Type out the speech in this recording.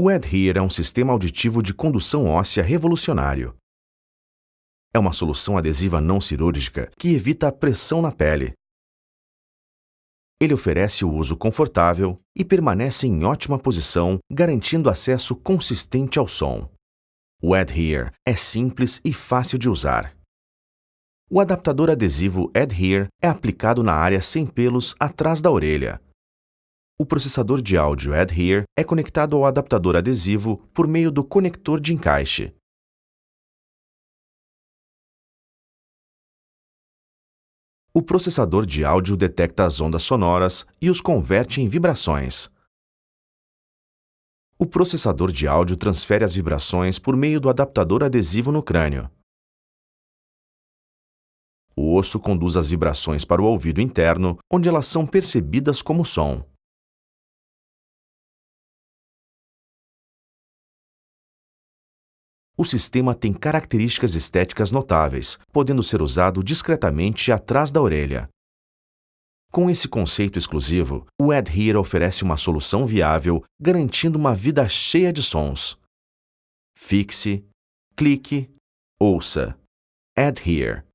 O Adhere é um sistema auditivo de condução óssea revolucionário. É uma solução adesiva não cirúrgica que evita a pressão na pele. Ele oferece o uso confortável e permanece em ótima posição, garantindo acesso consistente ao som. O Adhere é simples e fácil de usar. O adaptador adesivo Adhere é aplicado na área sem pelos atrás da orelha. O processador de áudio Adhere é conectado ao adaptador adesivo por meio do conector de encaixe. O processador de áudio detecta as ondas sonoras e os converte em vibrações. O processador de áudio transfere as vibrações por meio do adaptador adesivo no crânio. O osso conduz as vibrações para o ouvido interno, onde elas são percebidas como som. O sistema tem características estéticas notáveis, podendo ser usado discretamente atrás da orelha. Com esse conceito exclusivo, o Adhere oferece uma solução viável, garantindo uma vida cheia de sons. Fixe, clique, ouça. Adhere.